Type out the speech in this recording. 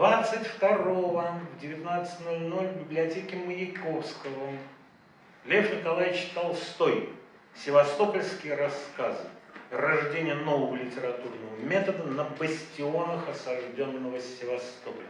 22 в 19.00 в библиотеке Маяковского Лев Николаевич Толстой «Севастопольские рассказы. Рождение нового литературного метода на бастионах осажденного Севастополя».